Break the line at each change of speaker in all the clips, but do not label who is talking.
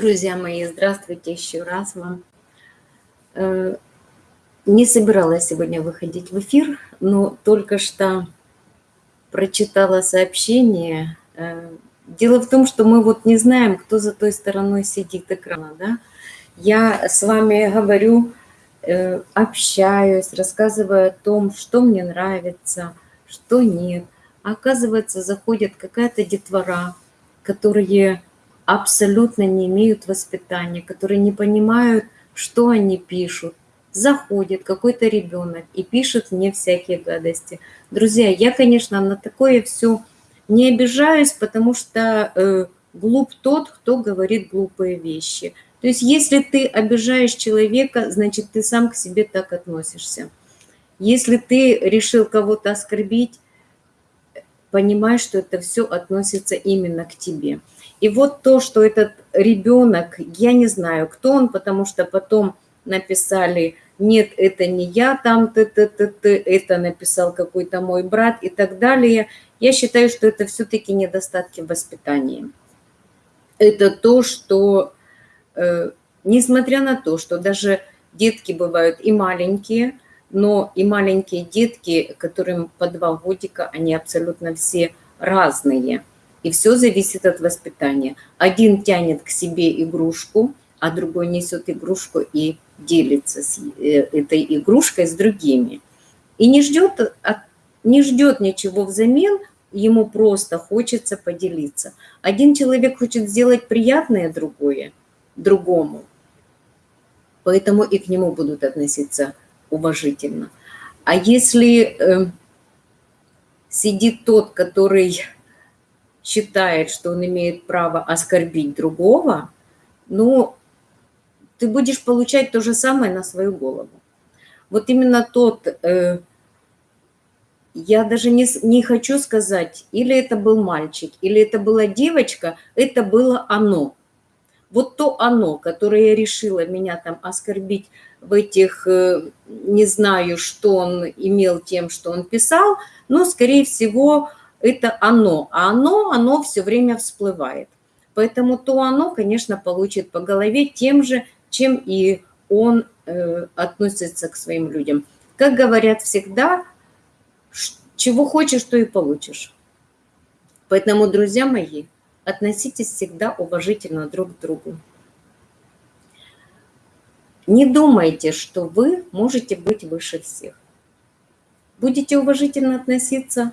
Друзья мои, здравствуйте еще раз вам. Э, не собиралась сегодня выходить в эфир, но только что прочитала сообщение. Э, дело в том, что мы вот не знаем, кто за той стороной сидит экрана. Да? Я с вами говорю, э, общаюсь, рассказываю о том, что мне нравится, что нет. А оказывается, заходит какая-то детвора, которые абсолютно не имеют воспитания, которые не понимают, что они пишут. Заходит какой-то ребенок и пишет мне всякие гадости. Друзья, я, конечно, на такое все не обижаюсь, потому что э, глуп тот, кто говорит глупые вещи. То есть если ты обижаешь человека, значит, ты сам к себе так относишься. Если ты решил кого-то оскорбить, понимай, что это все относится именно к тебе. И вот то, что этот ребенок, я не знаю, кто он, потому что потом написали, нет, это не я там, т -т -т -т, это написал какой-то мой брат и так далее. Я считаю, что это все-таки недостатки воспитания. Это то, что, э, несмотря на то, что даже детки бывают и маленькие, но и маленькие детки, которым по два годика, они абсолютно все разные – и все зависит от воспитания. Один тянет к себе игрушку, а другой несет игрушку и делится с э, этой игрушкой с другими. И не ждет, не ждет ничего взамен, ему просто хочется поделиться. Один человек хочет сделать приятное другое, другому, поэтому и к нему будут относиться уважительно. А если э, сидит тот, который считает, что он имеет право оскорбить другого, ну, ты будешь получать то же самое на свою голову. Вот именно тот, э, я даже не, не хочу сказать, или это был мальчик, или это была девочка, это было оно. Вот то оно, которое решило меня там оскорбить в этих, э, не знаю, что он имел тем, что он писал, но, скорее всего, это оно, а оно, оно все время всплывает. Поэтому то оно, конечно, получит по голове тем же, чем и он э, относится к своим людям. Как говорят всегда, чего хочешь, то и получишь. Поэтому, друзья мои, относитесь всегда уважительно друг к другу. Не думайте, что вы можете быть выше всех. Будете уважительно относиться,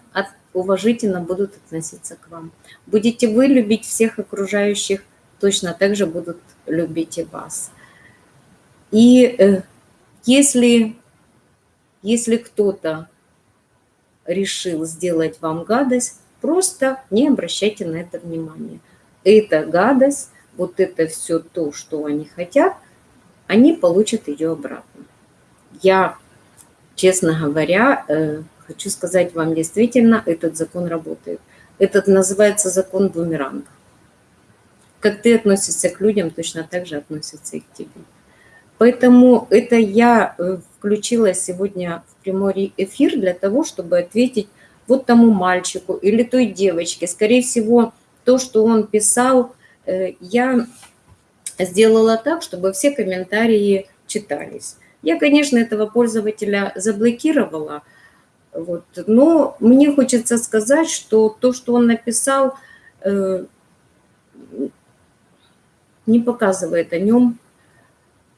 уважительно будут относиться к вам. Будете вы любить всех окружающих, точно так же будут любить и вас. И э, если, если кто-то решил сделать вам гадость, просто не обращайте на это внимания. Эта гадость, вот это все то, что они хотят, они получат ее обратно. Я, честно говоря, э, хочу сказать вам, действительно, этот закон работает. Этот называется закон бумеранга. Как ты относишься к людям, точно так же относятся и к тебе. Поэтому это я э, включила сегодня в прямой эфир для того, чтобы ответить вот тому мальчику или той девочке. Скорее всего, то, что он писал, э, я сделала так, чтобы все комментарии читались. Я, конечно, этого пользователя заблокировала, вот. Но мне хочется сказать, что то, что он написал, э, не показывает о нем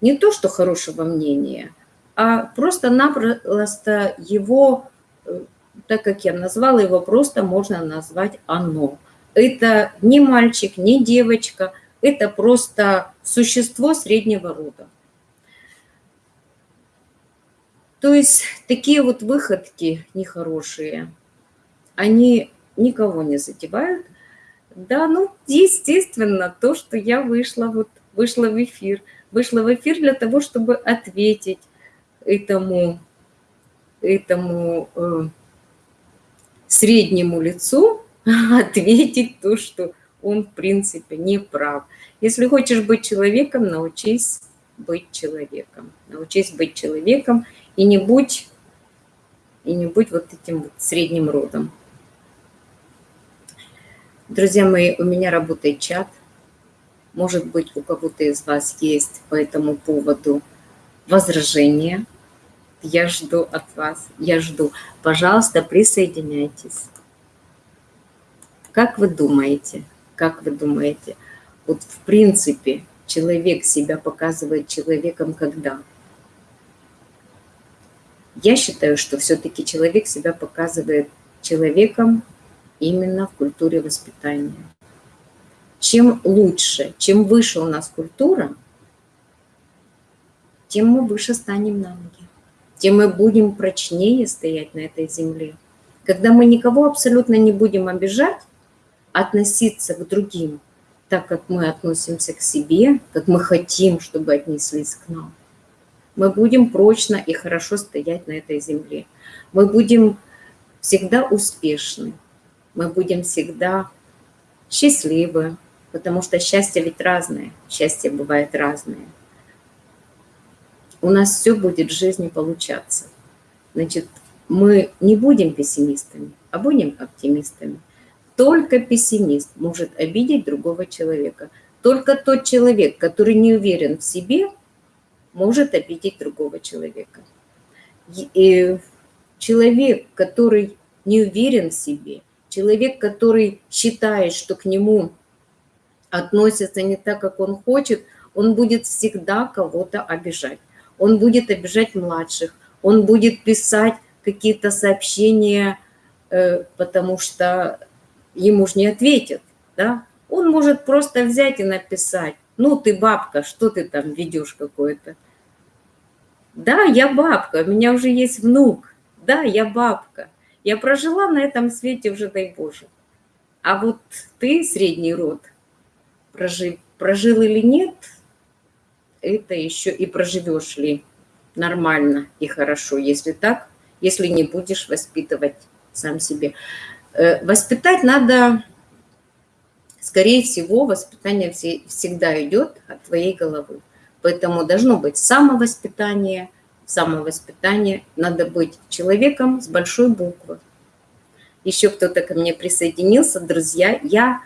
не то, что хорошего мнения, а просто-напросто его, э, так как я назвала его, просто можно назвать «оно». Это не мальчик, не девочка, это просто существо среднего рода. То есть такие вот выходки нехорошие, они никого не задевают. Да, ну, естественно, то, что я вышла, вот, вышла в эфир. Вышла в эфир для того, чтобы ответить этому, этому э, среднему лицу, ответить то, что он, в принципе, не прав. Если хочешь быть человеком, научись быть человеком. Научись быть человеком и не будь, и не будь вот этим вот средним родом. Друзья мои, у меня работает чат. Может быть, у кого-то из вас есть по этому поводу возражения. Я жду от вас, я жду. Пожалуйста, присоединяйтесь. Как вы думаете, как вы думаете, вот в принципе человек себя показывает человеком когда? Я считаю, что все-таки человек себя показывает человеком именно в культуре воспитания. Чем лучше, чем выше у нас культура, тем мы выше станем на ноги, тем мы будем прочнее стоять на этой земле. Когда мы никого абсолютно не будем обижать, относиться к другим так, как мы относимся к себе, как мы хотим, чтобы отнеслись к нам, мы будем прочно и хорошо стоять на этой земле. Мы будем всегда успешны, мы будем всегда счастливы, потому что счастье ведь разное, счастье бывает разное. У нас все будет в жизни получаться. Значит, мы не будем пессимистами, а будем оптимистами. Только пессимист может обидеть другого человека. Только тот человек, который не уверен в себе, может обидеть другого человека. И человек, который не уверен в себе, человек, который считает, что к нему относятся не так, как он хочет, он будет всегда кого-то обижать. Он будет обижать младших, он будет писать какие-то сообщения, э, потому что ему же не ответят, да? Он может просто взять и написать, ну ты бабка, что ты там ведешь какое-то. Да, я бабка, у меня уже есть внук. Да, я бабка. Я прожила на этом свете уже, дай Боже. А вот ты, средний род, прожил, прожил или нет, это еще и проживешь ли нормально и хорошо, если так, если не будешь воспитывать сам себе. Э, воспитать надо, скорее всего, воспитание всегда идет от твоей головы. Поэтому должно быть самовоспитание. Самовоспитание надо быть человеком с большой буквы. Еще кто-то ко мне присоединился. Друзья, я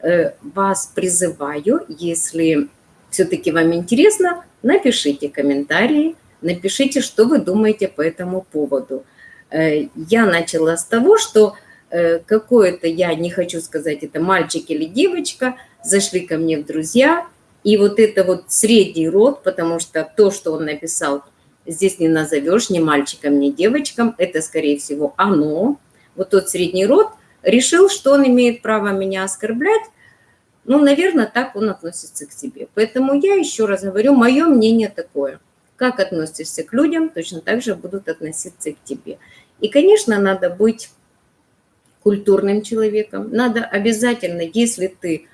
э, вас призываю, если все-таки вам интересно, напишите комментарии, напишите, что вы думаете по этому поводу. Э, я начала с того, что Э, какое-то, я не хочу сказать, это мальчик или девочка, зашли ко мне в друзья, и вот это вот средний род, потому что то, что он написал, здесь не назовешь ни мальчиком, ни девочком, это, скорее всего, оно. Вот тот средний род решил, что он имеет право меня оскорблять, ну, наверное, так он относится к себе. Поэтому я еще раз говорю, мое мнение такое. Как относишься к людям, точно так же будут относиться к тебе. И, конечно, надо быть культурным человеком. Надо обязательно, если ты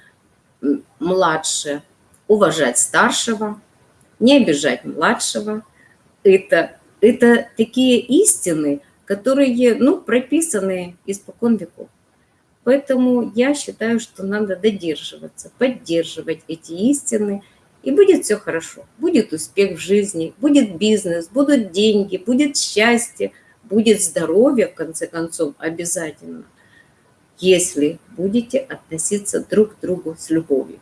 младше, уважать старшего, не обижать младшего. Это, это такие истины, которые ну, прописаны испокон веков. Поэтому я считаю, что надо додерживаться, поддерживать эти истины, и будет все хорошо. Будет успех в жизни, будет бизнес, будут деньги, будет счастье, будет здоровье, в конце концов, обязательно если будете относиться друг к другу с любовью.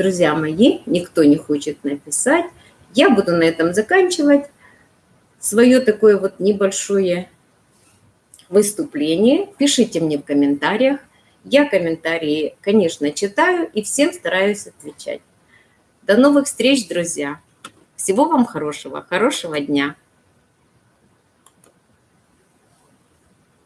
Друзья мои, никто не хочет написать. Я буду на этом заканчивать свое такое вот небольшое выступление. Пишите мне в комментариях. Я комментарии, конечно, читаю и всем стараюсь отвечать. До новых встреч, друзья! Всего вам хорошего, хорошего дня!